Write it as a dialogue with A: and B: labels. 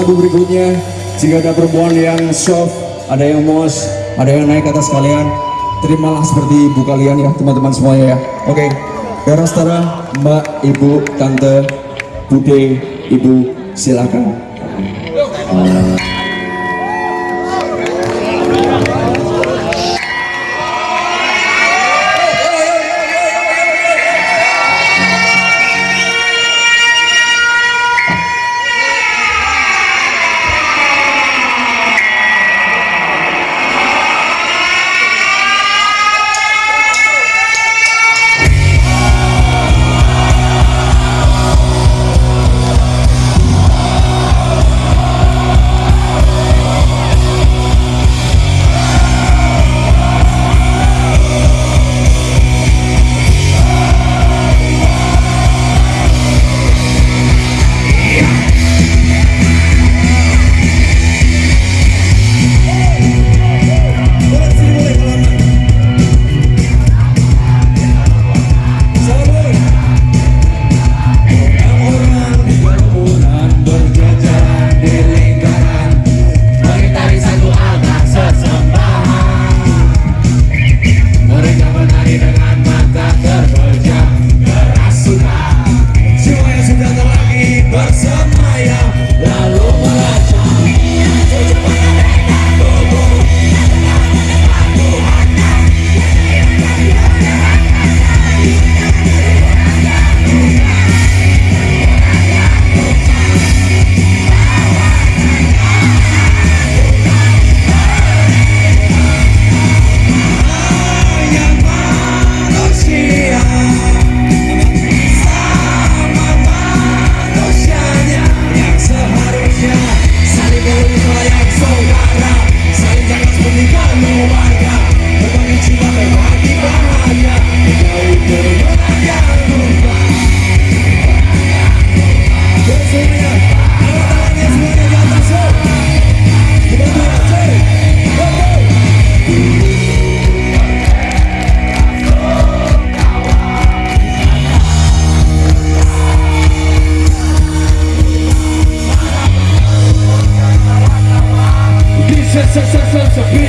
A: Lagu berikutnya, jika ada perempuan yang soft, ada yang mos, ada yang naik atas kalian, terimalah seperti ibu kalian ya teman-teman semuanya ya. Oke, okay. Tara, Mbak, Ibu, Tante, Bude, Ibu, silakan.
B: se, so, so, so, so,